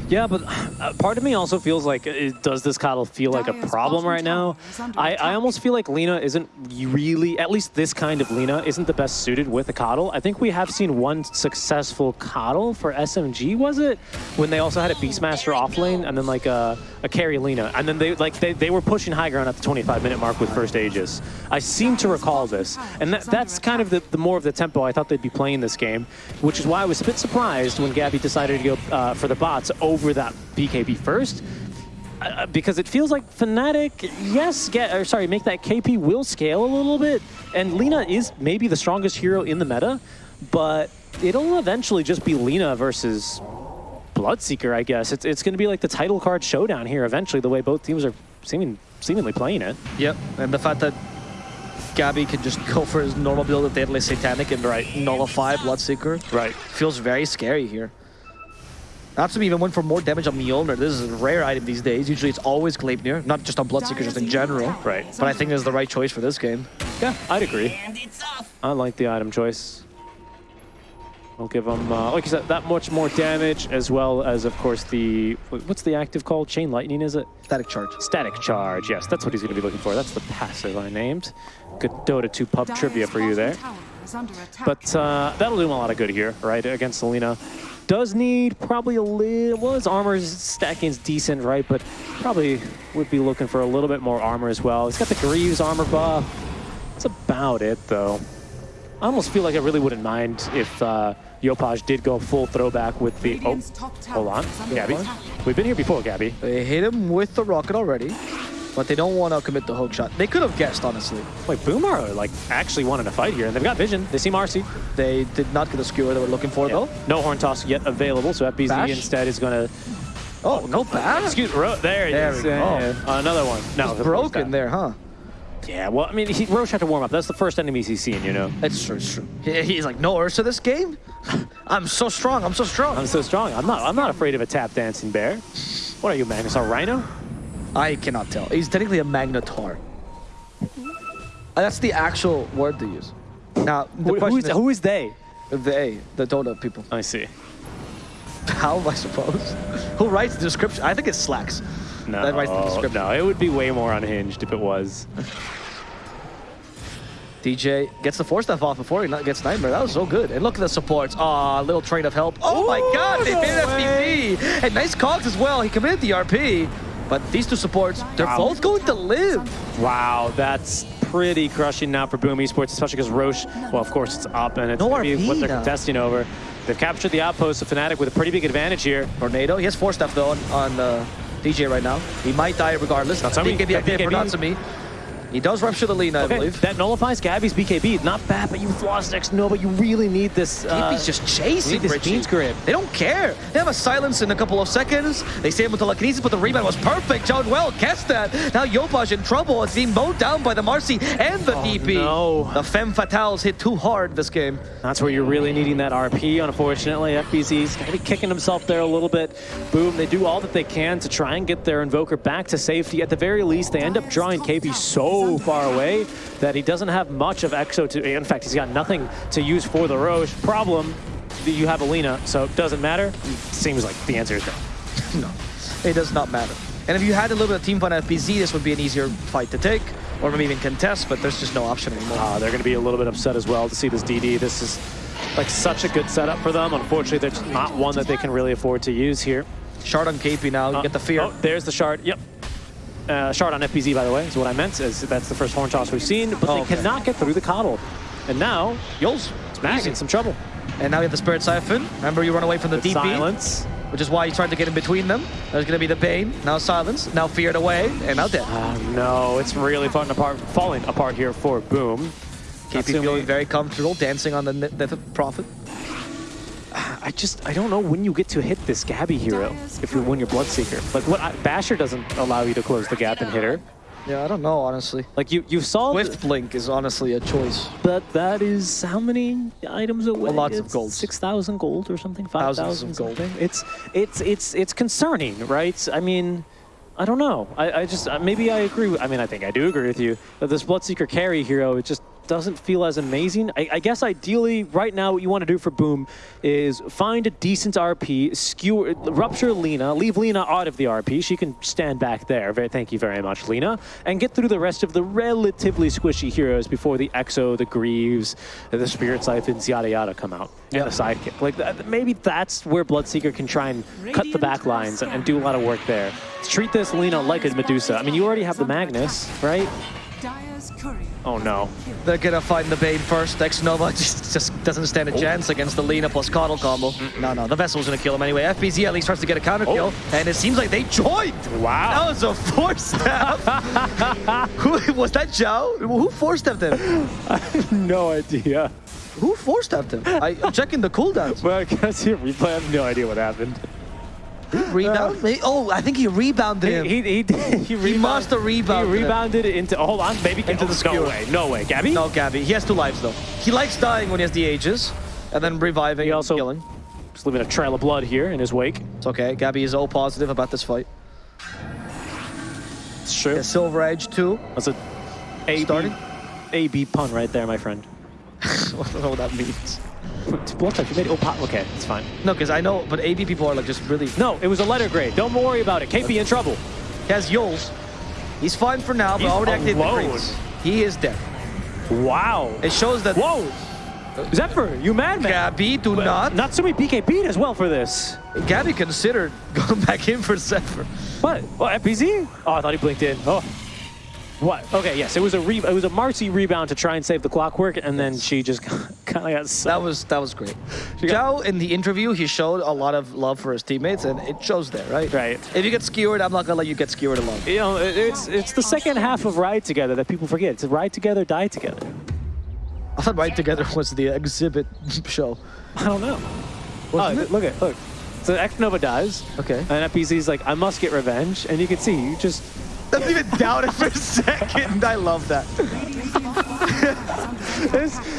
Yeah, but uh, part of me also feels like, uh, does this KotL feel like a problem right now? tower is under I, I almost feel like Lina isn't really, at least this kind of Lina, isn't the best suited with a KotL. I think we have seen one successful KotL for SMG, was it? When they also had a Beastmaster off lane and then like a, a carry Lina. And then they like they, they were pushing high ground at the 25 minute mark with first Aegis. I seem to recall this. And that, that's kind of the, the more of the tempo I thought they'd be playing this game, which is why I was a bit surprised when Gabbi decided to go uh, for the bots over that BKB first. Uh, because it feels like Fnatic, yes, get or sorry, make that KP will scale a little bit, and Lina is maybe the strongest hero in the meta, but it'll eventually just be Lina versus Bloodseeker, I guess. It's it's going to be like the title card showdown here eventually, the way both teams are seeming seemingly playing it. Yep, and the fact that Gabbi can just go for his normal build of Deadly Satanic and right. nullify Bloodseeker Right. feels very scary here. Natsumi even went for more damage on Mjolnir. This is a rare item these days. Usually it's always Gleipnir, not just on Bloodseeker, just in general. Right. But I think it's the right choice for this game. Yeah, I'd agree. I like the item choice. I'll give them, uh, like you said, that much more damage, as well as, of course, the what's the active called? Chain lightning, is it? Static charge. Static charge, yes, that's what he's going to be looking for. That's the passive I named. Good Dota 2 pub trivia for you there. But uh, that'll do him a lot of good here, right, against Selena. Does need probably a little, well, his armor stacking is decent, right, but probably would be looking for a little bit more armor as well. He's got the Greaves armor buff. That's about it, though. I almost feel like I really wouldn't mind if uh, Yopaj did go full throwback with the... Oh, hold on, Gabbi. We've been here before, Gabbi. They hit him with the rocket already, but they don't want to commit the hook shot. They could have guessed, honestly. Wait, Boomar, like, actually wanted to fight here, and they've got vision. They see Marcy. They did not get the skewer they were looking for, though. No horn toss yet available, so FBZ Bash? instead is going to... Oh, no bash. Excuse Ro there he There is. go. Yeah, yeah. Another one. No, It's broken there, huh? Yeah, well, I mean, he, Rosh had to warm up. That's the first enemies he's seen, you know. It's true, it's true. He- He's like, no Ursa this game? I'm so strong, I'm so strong. I'm so strong. I'm not. I'm not afraid of a tap dancing bear. What are you, Magnus? A rhino? I cannot tell. He's technically a Magnetar. Uh, That's the actual word to use. Now, the Who, who, question is, is, who is they? they, the Dota people. I see. How, I suppose? Who writes the description? I think it's Slacks. No, That writes the description. no, it would be way more unhinged if it was. DJ gets the Force Staff off before he gets Nightmare. That was so good. And look at the supports. Aw, little train of help. Oh my god, they no made an FPV. And nice cogs as well. He committed the RP. But these two supports, they're Wow. both going to live. Wow, that's pretty crushing now for Boom Esports, especially because Rosh, well, of course, it's up, and it's No gonna be what they're contesting over. They've captured the outpost of Fnatic with a pretty big advantage here. Tornado. He has Force Staff though on, on uh, DJ right now. He might die regardless. Natsumi. BKB Yeah, update for BKB. Natsumi. He does rupture the Lina, I Okay, believe. that nullifies Gabbi's BKB. Not bad, but you lost next. No, but you really need this. Uh, He's just chasing this Richie. Grip. They don't care. They have a silence in a couple of seconds. They save him with telekinesis, but the rebound was perfect. Jaunuel guessed that. Now Yopaj in trouble. It's being mowed down by the Marcy and the DP. Oh, no. The Femme Fatales hit too hard this game. That's where you're really needing that RP, unfortunately. FBZ's going to be kicking himself there a little bit. Boom, they do all that they can to try and get their Invoker back to safety. At the very least, they end up drawing KB so so far away that he doesn't have much of Exo to, in fact, he's got nothing to use for the Rosh. Problem, you have Alina, so it doesn't matter. Seems like the answer is no. no, it does not matter. And if you had a little bit of team fight FBZ, this would be an easier fight to take, or maybe even contest, but there's just no option anymore. Uh, they're going to be a little bit upset as well to see this DD. This is like such a good setup for them. Unfortunately, there's not one that they can really afford to use here. Shard on KP now, you Uh, get the fear. Oh, there's the shard. Yep. Uh, shard on FBZ, by the way, is what I meant. Is that's the first horn toss we've seen, but Oh, they okay. cannot get through the KotL. And now, Euls. Mag in some trouble. And now we have the Spirit Siphon. Remember, you run away from the DP, Silence. which is why you tried to get in between them. There's going to be the Bane, now Silence, now Feared away, and now dead. Oh no, it's really falling apart, falling apart here for Boom. KP feeling very comfortable, dancing on the of Prophet. I just, I don't know when you get to hit this Gabbi hero if you win your Bloodseeker. Like what, I, Basher doesn't allow you to close the gap and hit her. Yeah, I don't know, honestly. Like you, you saw, the- Swift Blink is honestly a choice. but that is how many items away? Well, lots of gold. 6,000 gold or something? 5,000 gold. something? It's, it's, it's, it's concerning, right? I mean, I don't know. I, I just, uh, maybe I agree. with- I mean, I think I do agree with you that this Bloodseeker carry hero, it just doesn't feel as amazing. I, I guess ideally, right now, what you want to do for Boom is find a decent RP, skewer, rupture Lina, leave Lina out of the RP. She can stand back there. Very, thank you very much, Lina. And get through the rest of the relatively squishy heroes before the Exo, the Greaves, the Spirit Siphons, yada yada come out. Yeah. And the sidekick. Like, that, maybe that's where Bloodseeker can try and cut the back lines and, and do a lot of work there. Treat this Lina like a Medusa. I mean, you already have the Magnus, right? Oh no. They're gonna find the Bane first. X Nova just, just doesn't stand a oh. chance against the Lina plus KotL combo. No, no, the Vessel's gonna kill him anyway. FBZ at least starts to get a counter kill, oh. and it seems like they joined. Wow. That was a Force Staff. Who was that? Zhao? Who force stepped him? I have no idea. Who force stepped him? I, I'm checking the cooldowns. Well, I guess he replay. I have no idea what happened. Rebound? Maybe- Oh, I think he rebounded him. He, he, he, did- he, rebound- must have rebounded He rebounded it into. Hold on, baby. Into the no way. No way. Gabbi? no, Gabbi. He has two lives though. He likes dying when he has the Aegis, and then reviving He and also- killing. Just leaving a trail of blood here in his wake. It's okay. Gabbi is all positive about this fight. It's true. Yeah, Silver Edge too. That's a A Starting? A B pun right there, my friend. I don't know what that means. Blood type. You made Opa. Okay, it's fine. No, because I know, but AB people are like just really. No, it was a letter grade. Don't worry about it. KP in trouble. He has Euls. He's fine for now, but He's already activated the. He is dead. Wow. It shows that Whoa. Xepher, you madman. Gabbi do not. Not Natsumi BKB'd as well for this. Gabbi considered going back in for Xepher. What? What? FBZ? Oh, I thought he blinked in. Oh. What? Okay, yes, it was a re- it was a Marci rebound to try and save the clockwork, and then she just kind of got That was that was great. Zhao in the interview, he showed a lot of love for his teammates, and it shows there, right? Right. If you get skewered, I'm not gonna let you get skewered alone. You know, it's it's the second half of Ride Together that people forget. It's Ride Together, Die Together. I thought Ride Together was the exhibit show. I don't know. Wasn't oh, it? look at look. So X Nova dies. Okay. And FPZ's like, I must get revenge, and you can see you just Doesn't even doubt it for a second. I love that.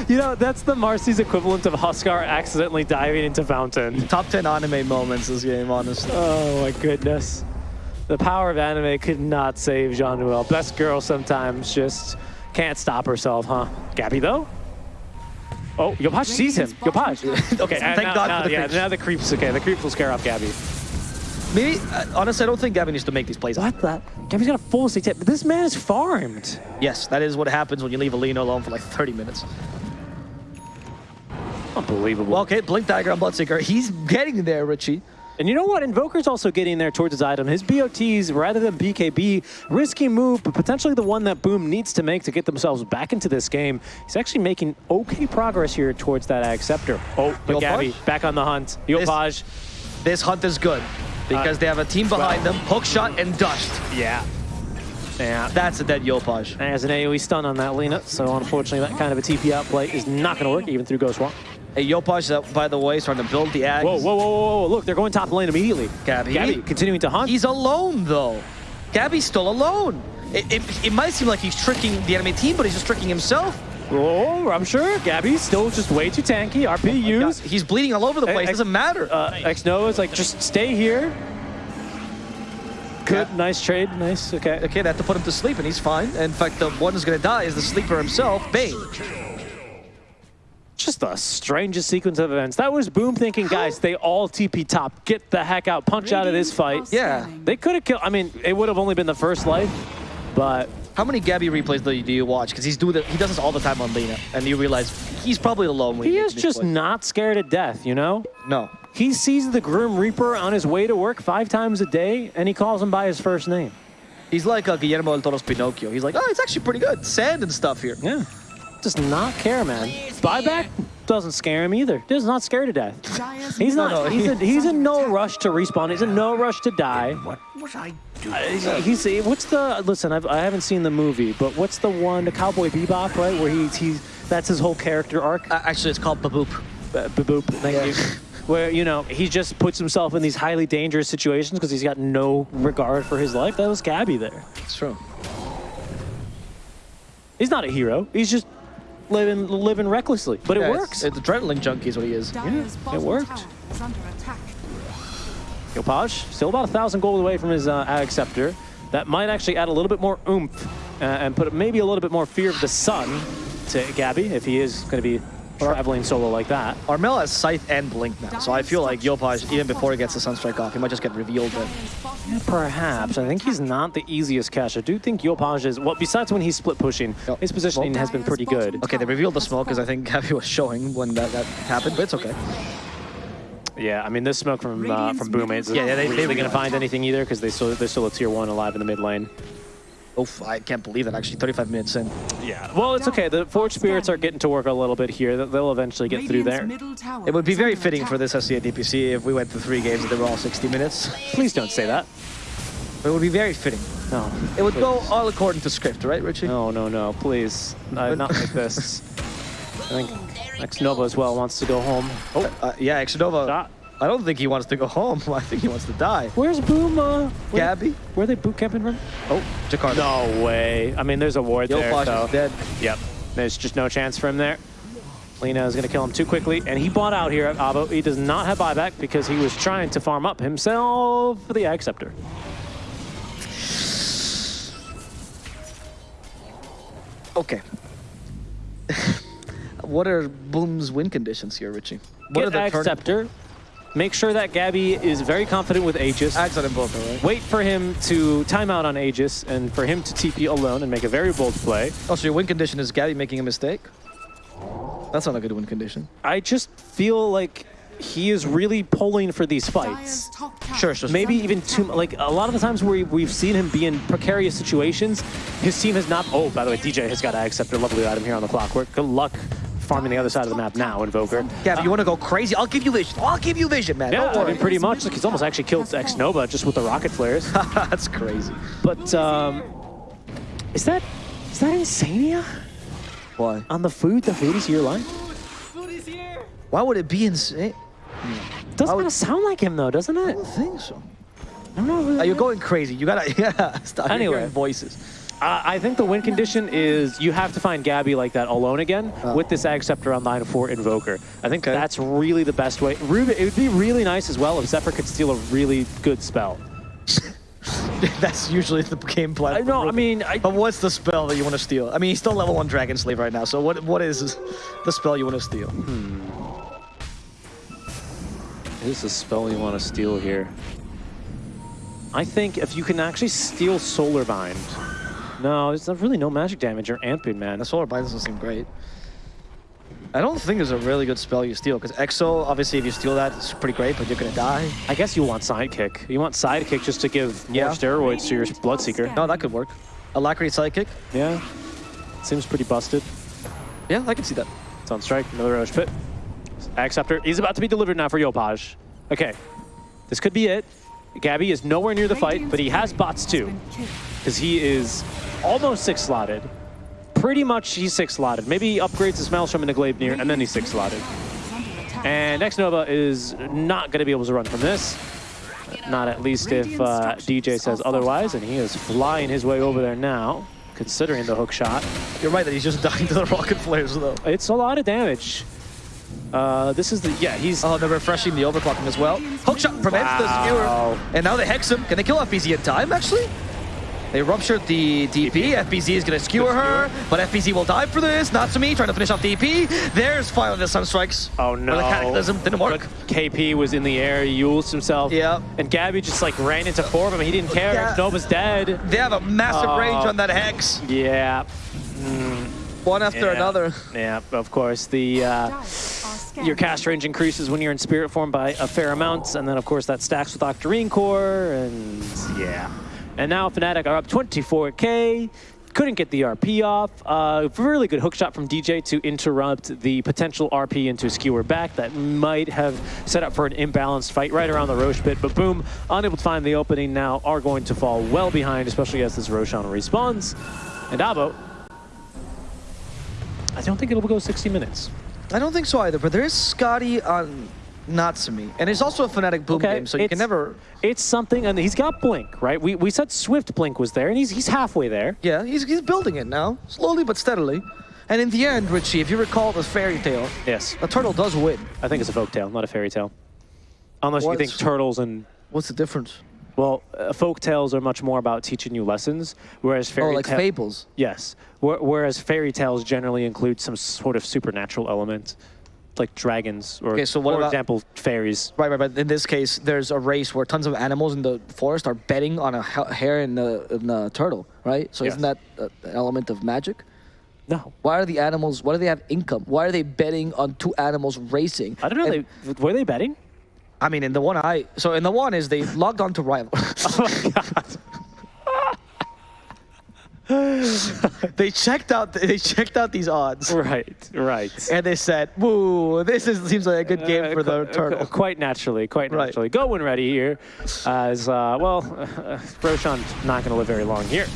You know, that's the Marci's equivalent of Huskar accidentally diving into fountain. Top 10 anime moments this game, honestly. Oh my goodness. The power of anime could not save Jaunuel. Best girl sometimes just can't stop herself, huh? Gabbi though? Oh, Yopaj sees him. Yopaj. Okay, and Thank now, God now, for the yeah, creeps. now the creeps. Okay, the creeps will scare off Gabbi. Maybe, uh, honestly, I don't think Gavin needs to make these plays. What the? Gavin's got a full state tip. This man is farmed. Yes, that is what happens when you leave Alina alone for like 30 minutes. Unbelievable. Well, okay, Blink Dagger on Bloodseeker. He's getting there, Richie. And you know what? Invoker's also getting there towards his item. His BOTs, rather than BKB, risky move, but potentially the one that Boom needs to make to get themselves back into this game. He's actually making okay progress here towards that Ag Scepter. Oh, but Yopaj? Gabbi, back on the hunt. Yopaj. This hunt is good because Uh, they have a team behind well- them. Hook shot and dust. Yeah. Yeah. That's a dead Yopaj. There's an AoE stun on that Lina, so unfortunately that kind of a TP outplay is not going to work even through Ghost Walk. A Yopaj that, by the way, is starting to build the Ag. Whoa, whoa, whoa, whoa, whoa. Look, they're going top lane immediately. Gabbi. Gabbi continuing to hunt. He's alone, though. Gabbi's still alone. It, it, it might seem like he's tricking the enemy team, but he's just tricking himself. Oh, I'm sure. Gabbi's still just way too tanky. RP used. He's bleeding all over the place. Doesn't matter. uh, X Nova's like, just stay here. Good, nice trade, nice, okay. Okay, they have to put him to sleep, and he's fine. In fact, the one who's gonna die is the sleeper himself, Bane. Just the strangest sequence of events. That was Boom thinking, guys, they all TP top. Get the heck out, punch out of this fight. Yeah. They could have killed, I mean, it would have only been the first life, but How many Gabbi replays do you, do you watch? Because he's do the, he does this all the time on Lina, and you realize he's probably alone. When he he's is just plays. not scared of death, you know? no. He sees the Grim Reaper on his way to work five times a day, and he calls him by his first name. He's like uh, Guillermo del Toro's Pinocchio. He's like, oh, it's actually pretty good. Sand and stuff here. Yeah. Does not care, man. Buyback doesn't scare him either. Does not scared to death. He's not. he's, a, he's in no rush to respawn. He's in no rush to die. What was I doing? He's what's the listen? I've, I haven't seen the movie, but what's the one, the Cowboy Bebop, right? Where he he's that's his whole character arc. Uh, actually, it's called Baboop. Uh, Baboop, thank Yeah. you. Where you know he just puts himself in these highly dangerous situations because he's got no regard for his life. That was Gabbi there. It's true. He's not a hero. He's just living living recklessly, but it Yeah, it's- works. It's, adrenaline junkie is what he is. it worked. Yopaj, still about a thousand gold away from his uh, Ag Scepter. That might actually add a little bit more oomph uh, and put maybe a little bit more fear of the sun to Gabbi if he is going to be traveling solo like that. Armel has Scythe and Blink now, so I feel like Yopaj, even before he gets the Sunstrike off, he might just get revealed. But Perhaps. I think he's not the easiest cash. I do think Yopaj is, well, besides when he's split pushing, his positioning has been pretty good. okay, they revealed the smoke, because I think Gabbi was showing when that, that happened, but it's okay. Yeah, I mean, this smoke from uh, from Boom isn't Yeah, yeah, they- really they- going to find anything either because they still, they're still a tier one alive in the mid lane. Oof, I can't believe that, actually, 35 minutes in. Yeah, well, it's okay. The Forge Spirits are getting to work a little bit here. They'll- They'll eventually get through there. It would be very fitting for this SEA DPC if we went through three games and they were all 60 minutes. Please don't say that. It would be very fitting. No. It would go all according to script, right, Richie? No, no, no, please. Uh, not like this. I think X Nova as well wants to go home. Oh, Uh, yeah, Exodova. shot. I don't think he wants to go home. I think he wants to die. Where's Boom? Uh, where, Gabbi? Where are they boot camping from? Oh, Jakarta. No way. I mean, there's a ward there, Yopaj so. is dead. Yep. There's just no chance for him there. Lina is going to kill him too quickly, and he bought out here at Abo. He does not have buyback because he was trying to farm up himself for the Ag Scepter. Okay. what are Boom's win conditions here, Richie? What Get Ag turn- Scepter. Make sure that Gabbi is very confident with Aegis. Ags on Invoker, right? Wait for him to time out on Aegis and for him to TP alone and make a very bold play. Oh, so your win condition is Gabbi making a mistake? That's not a good win condition. I just feel like he is really pulling for these fights. Sure, sure. Maybe even too mu- like a lot of the times where we've seen him be in precarious situations, his team has not. Oh, by the way, DJ has got to accept a lovely item here on the clockwork. Good luck farming the other side of the map now, Invoker. Gabbi, you want to go crazy? I'll give you vision. I'll give you vision, man. Yeah, Don't I mean, pretty much. Like he's almost actually killed X Nova just with the rocket flares. That's crazy. but um, is that is that Insania Why? on the food? The food is your line. Foodie's here. Why would it be insane? Doesn't would- kind of sound like him though, doesn't it? I it? don't think so. I don't know. Are you going crazy? You gotta, yeah. Stop Anyway. hearing voices. Uh, I think the win condition is you have to find Gabbi like that alone again Oh. with this Ag Scepter on line for Invoker. I think Okay. that's really the best way. Ruben, it would be really nice as well if Xepher could steal a really good spell. That's usually the game plan. I know, I mean, I, But what's the spell that you want to steal? I mean, he's still level one Dragon Slave right now. So what? What is the spell you want to steal? Here's the spell you want to steal here. I think if you can actually steal Solar Bind. No, it's not really no magic damage. You're amping, man. The Solar Bind doesn't seem great. I don't think there's a really good spell you steal because Exo, obviously, if you steal that, it's pretty great, but you're gonna die. I guess you want Sidekick. You want Sidekick just to give more steroids to your Bloodseeker. No, that could work. Alacrity Sidekick. Yeah. Seems pretty busted. Yeah, I can see that. It's on strike. Another Rosh Pit. Acceptor is about to be delivered now for Yopaj. Okay. This could be it. Gabbi is nowhere near the fight, but he has bots too. Because he is almost six slotted. Pretty much he's six slotted. Maybe he upgrades his Maelstrom into Glaive Near, and then he's six slotted. And X Nova is not going to be able to run from this. Not at least if uh, DJ says otherwise, and he is flying his way over there now, considering the hook shot. You're right that he's just dying to the rocket flares though. It's a lot of damage. Uh, this is the yeah. He's Oh, they're refreshing the overclocking as well. Hookshot prevents the skewer. And now they hex him. Can they kill FBZ in time, actually? They ruptured the DP. FBZ is going to skewer her, but FBZ will die for this. Natsumi trying to finish off DP. There's finally the Sun Strikes. oh no. the Cataclysm. Didn't work. But KP was in the air. He ults himself. Yeah. And Gabbi just like ran into four of them. He didn't care. Yeah. Nova's dead. They have a massive Oh. range on that hex. Yeah. One after yeah. another. Yeah. Of course. The uh, your cast range increases when you're in spirit form by a fair amount, and then of course that stacks with Octarine Core, and yeah. And now Fnatic are up 24k. Couldn't get the RP off. Uh, really good hook shot from DJ to interrupt the potential RP into skewer back that might have set up for an imbalanced fight right around the Rosh pit. But boom, unable to find the opening now are going to fall well behind, especially as this Roshan respawns. And Abo, I don't think it'll go 60 minutes. I don't think so either, but there is Skadi on Natsumi. And there's also a Fnatic boom Okay, game, so you can never... It's something, and he's got Blink, right? We, we said Swift Blink was there, and he's, he's halfway there. Yeah, he's, he's building it now, slowly but steadily. And in the end, Richie, if you recall the fairy tale, Yes. a turtle does win. I think it's a folk tale, not a fairy tale. Unless you think turtles and What's the difference? well, uh, folk tales are much more about teaching you lessons, whereas fairy Oh, like fables. Yes, Wh- whereas fairy tales generally include some sort of supernatural element, like dragons or, Okay, so what for about- example, fairies. Right, right, but in this case, there's a race where tons of animals in the forest are betting on a hare and a, and a turtle, right? So isn't that an element of magic? No, Why are the animals, why do they have income? Why are they betting on two animals racing? I don't know. And- they, were they betting? I mean, in the one I, so in the one is they logged on to Rival. Oh my god. They checked out, they checked out these odds. right, right. And they said, "Woo, this is seems like a good game Uh, for the turtle." Quite naturally, quite Right. naturally. Go when ready here. As, uh, well, Roshan's not going to live very long here.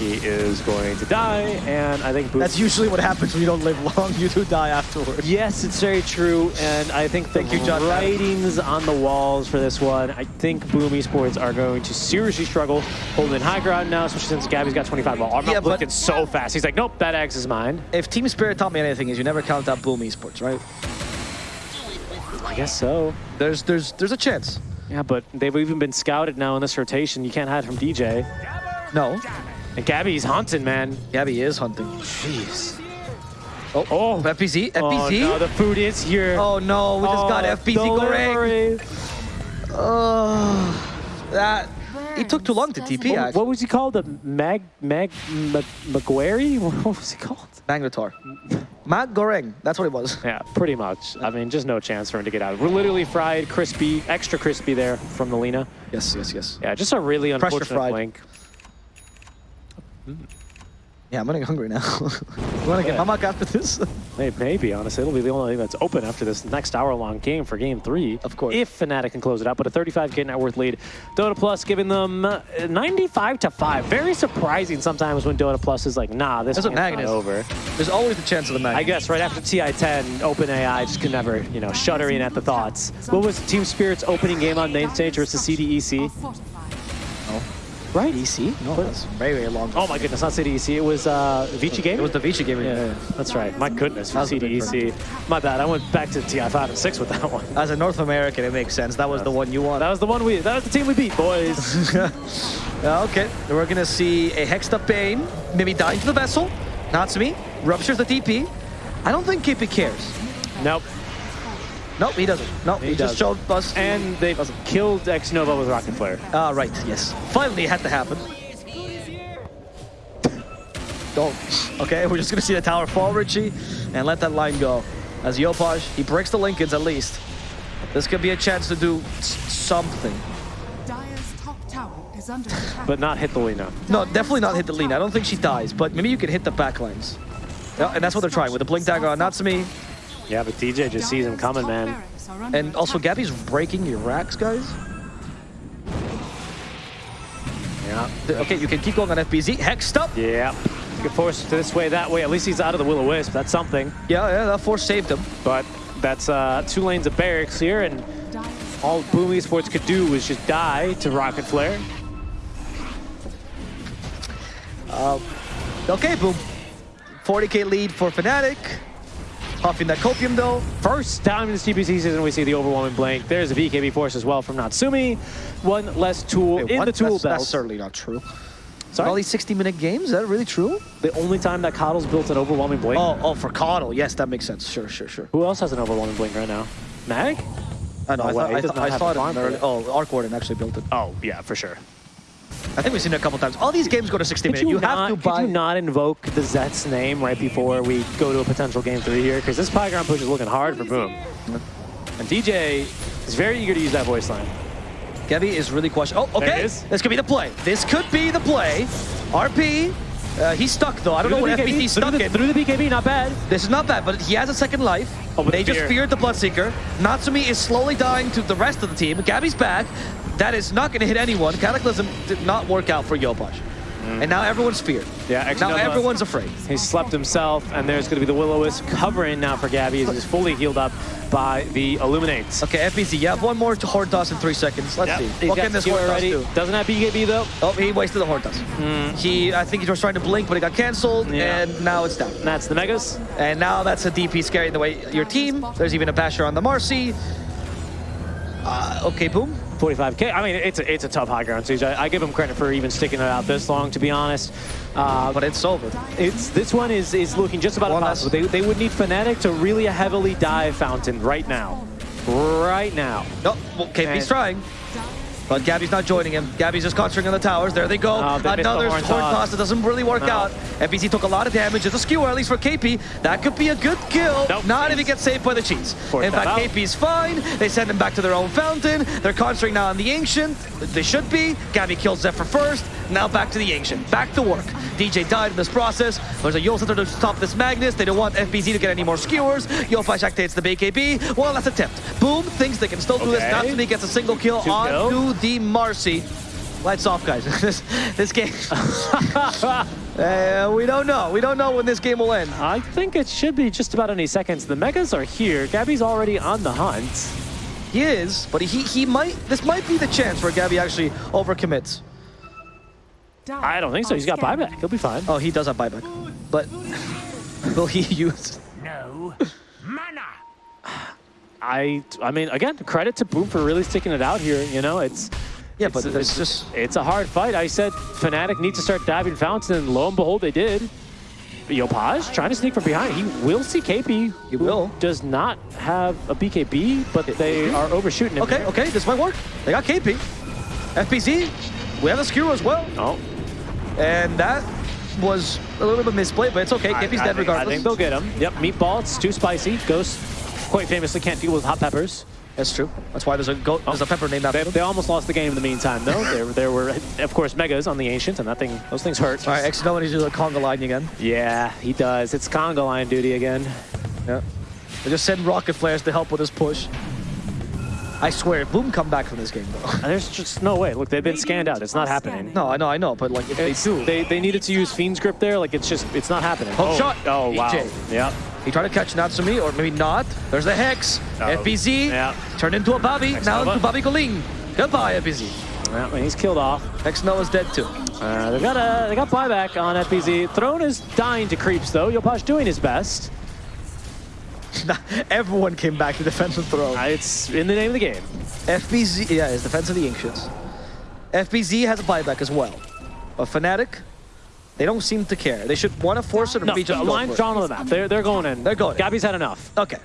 He is going to die, and I think. That's usually what happens when you don't live long. You do die afterwards. Yes, it's very true, and I think the Thank you, John writings on the walls for this one, I think Boom Esports are going to seriously struggle holding high ground now, especially since Gabbi's got 25 ball. I'm Yeah, not looking so fast. He's like, nope, that X is mine. If Team Spirit taught me anything, is you never count out Boom Esports, right? I guess so. There's there's there's a chance. Yeah, but they've even been scouted now in this rotation. You can't hide from DJ. No, And Gabbi's hunting, man. Gabbi is hunting. Jeez. Oh, Oh. FBZ, Oh, no, the food is here. Oh no, we just got Oh, FBZ Goreng. delivery. Oh, that It took too long to TP. What, Actually, what was he called? The Mag Mag Ma- Maguire? What was he called? Magnetar. Matt Goreng. That's what it was. Yeah, pretty much. I mean, just no chance for him to get out. We're literally fried, crispy, extra crispy there from the Lina. Yes, yes, yes. Yeah, just a really Pressure unfortunate fried. blink. Yeah, I'm getting hungry now. you want to get. Mamak after this? Maybe, maybe, honestly. It'll be the only thing that's open after this next hour-long game for game three. Of course. If Fnatic can close it out, but a 35k net worth lead. Dota Plus giving them uh, 95 to 5. Very surprising sometimes when Dota Plus is like, nah, this is a not magnet. over. There's always the chance of the magnet. I guess right after TI-10, OpenAI just could never, you know, shuddering at the thoughts. What was Team Spirit's opening game on main stage versus CDEC? Right? EC? No, that's very, very long. Oh my goodness, not CDEC. It was uh, Vici game. It was the Vici game. Yeah, yeah, that's right. My goodness, was CDEC. My bad. I went back to TI5 and 6 with that one. As a North American, it makes sense. That was the one you want. That was the one we. That was the team we beat, boys. Yeah, okay, we're gonna see a Hexed Up Bane, maybe dying to the vessel. Natsumi ruptures the DP. I don't think KP cares. nope. Nope, he doesn't. Nope, he, He just showed us. And they killed X Nova with Rocket Flare. Ah, right, yes. Finally, it had to happen. Don't. Okay, we're just gonna see the tower fall, Richie, and let that line go. As Yopaj, he breaks the Linken's at least. This could be a chance to do something. Dire's top tower is under attack. But not hit the Lina. No, definitely not hit the lean. I don't think she dies, but maybe you can hit the backlines. Yeah, and that's what they're trying with the blink dagger on Natsumi. Yeah, but DJ just sees him coming, man. And also, Gabbi's breaking your racks, guys. Yeah. Okay, you can keep going on FBZ. Hexed up. Yeah. You can force this way, that way. At least he's out of the Will-O-Wisp. That's something. Yeah, yeah, that force saved him. But that's uh, two lanes of barracks here, and all Boom Esports could do was just die to Rocket Flare. Okay, boom. 40k lead for Fnatic. Huffing that copium though. First time in this DPC season, we see the overwhelming blank. There's a BKB force as well from Natsumi. One less tool Wait, in what? the tool that's, belt. That's certainly not true. Sorry? All these 60-minute games, is that really true? the only time that KotL's built an overwhelming blink. Oh, oh, for KotL. Yes, that makes sense. Sure, sure, sure. Who else has an overwhelming blink right now? Mag? I know. No I way, thought, I, does thought- not I have saw a it. farm for early- it. Oh, Arc Warden actually built it. Oh, yeah, for sure. I think we've seen it a couple times. All these games go to 60 Could minutes. you, You, not, have to could you not invoke the Zet's name right before we go to a potential game three here? Because this Pyground push is looking hard for Boom. And DJ is very eager to use that voice line. Gabbi is really questioning. Oh, okay. This could be the play. This could be the play. RP. Uh, he's stuck though. I don't know Through what the BKB, FBZ's stuck through the, in. through the BKB, not bad. This is not bad, but he has a second life. Oh, they just fear. feared the Bloodseeker. Natsumi is slowly dying to the rest of the team. Gabbi's back. That is not going to hit anyone. Cataclysm did not work out for Yopaj. And now everyone's feared. Mm. Yeah, Now X-Nova- everyone's afraid. He slept himself, and there's going to be the Will-O-Wisp covering now for Gabbi as he's fully healed up by the Illuminates. Okay, FBZ, you have one more to Horn Toss in three seconds. Let's see. He's What can this Horn Toss already. do? Doesn't have BKB though. Oh, he wasted the Horn Toss. He, I think he was trying to blink, but it got canceled, Yeah. and now it's down. And that's the Megas. And now that's a DP scaring the way your team. There's even a basher on the Marci. Uh, okay, boom. 45k. I mean, it's a, it's a tough high ground siege. I, I give him credit for even sticking it out this long, to be honest. Uh, But it's over. it's this one is is looking just about impossible. They, they would need Fnatic to really heavily dive Fountain right now. Right now. No, well, KP's And- trying. But Gabbi's not joining him. Gabbi's just concentrating on the towers. There they go. Oh, they missed the Another horn horn toss. that doesn't really work No. out. FBZ took a lot of damage. It's a skewer, at least for KP. That could be a good kill. Nope. Not if he gets saved by the cheese. Forced In fact, out. KP's fine. They send him back to their own fountain. They're concentrating now on the Ancient. They should be. Gabbi kills Zephyr first. Now back to the Ancient. Back to work. DJ died in this process. There's a Eul Scepter to stop this Magnus. They don't want FBZ to get any more skewers. Yopaj activates the BKB. One last attempt. Boom thinks they can still do this. Okay. Natsumi gets a single kill Two on to the Marci. Lights off, guys. this, this game. uh, we don't know. We don't know when this game will end. I think it should be just about any seconds. The Megas are here. Gabbi's already on the hunt. He is, but he he might. This might be the chance where Gabbi actually overcommits. I don't think so. He's got buyback. He'll be fine. Oh, he does have buyback, but will he use? No mana. I I mean, again, credit to Boom for really sticking it out here. You know, it's Yeah, it's, but it's just it's a hard fight. I said Fnatic needs to start diving Fountain, and lo and behold, they did. Yopaj trying to sneak from behind. He will see KP. He will. Does not have a BKB, but they are overshooting him. okay. there. Okay, this might work. They got KP, FBZ. We have a skewer as well, Oh, and that was a little bit misplayed, but it's okay. I- KP's I dead think- regardless. I think they'll get him. Yep, meatball. It's too spicy. Ghost quite famously can't deal with hot peppers. That's true. That's why there's a go there's a pepper named after They, him. they almost lost the game in the meantime, though. there, there were, of course, megas on the ancient, and that thing, those things hurt. All right, X no needs to do the conga line again. Yeah, he does. It's conga line duty again. Yeah. They just send rocket flares to help with his push. I swear, Boom come back from this game though. There's just no way. Look, they've been scanned out. It's not happening. No, I know, I know, but like if they do, they, they needed to use Fiend's Grip there. Like, it's just, it's not happening. Hook oh, shot. Oh, wow. EJ. Yep. He tried to catch Natsumi, or maybe not. There's the Hex. Oh, FBZ yeah. turned into a Bobby, Hex now Nova. into Bobby Goling. Goodbye, FBZ. Yeah, he's killed off. Hex Noah's dead too. Uh, they've got a, they got buyback on FBZ. Throne is dying to creeps, though. Yopaj doing his best. Everyone came back to defend the throne. Uh, it's in the name of the game. FBZ, yeah, it's Defense of the Ancients. FBZ has a buyback as well. But Fnatic, they don't seem to care. They should want to force it or No, be the just go line's drawn on the map. They're, they're going in. They're going in. Gabbi's had enough. Okay.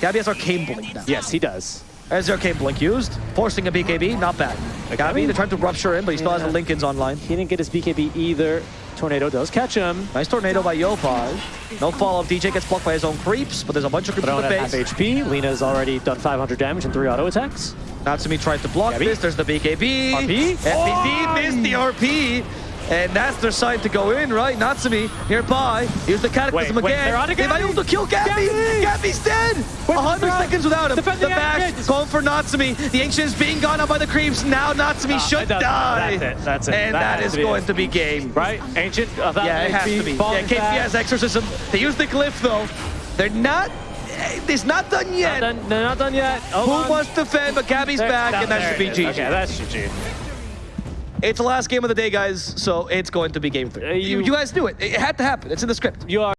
Gabbi has Arcane Blink now. Yes, he does. As the Arcane Blink used, forcing a BKB, not bad. Okay. Gabbi, they're trying to rupture him, but he still has Yeah. the Linken's online. He didn't get his BKB either. Tornado does catch him. Nice tornado by Yopaj. No follow-up. DJ gets blocked by his own creeps, but there's a bunch of creeps in Throne the at half base. HP. Lina's already done 500 damage and three auto attacks. Natsumi tried to block Gabbi. this. There's the BKB. RP? FBZ Oh! missed the RP. And that's their sign to go in, right? Natsumi nearby. Here's the Cataclysm Wait, wait, again. they're on they might be able to kill Gabbi. Gabbi! Gabbi's dead. Wait, 100 they're seconds without him. Defend the the back going for Natsumi. The Ancient is being gone up by the creeps. Now Natsumi Uh, should die. That's it. That's it. And That that is going it. to be game. Right? Ancient. Uh, Yeah, it has to be. Yeah, KP has Exorcism. They use the glyph though. They're not. It's not done Not yet. done, they're not done yet. Hold Who on. wants to defend? But Gabbi's back, and that should be. GG. Okay, that's GG. It's the last game of the day, guys, so it's going to be game three. Uh, you, you- you guys knew it. It had to happen. It's in the script. You are.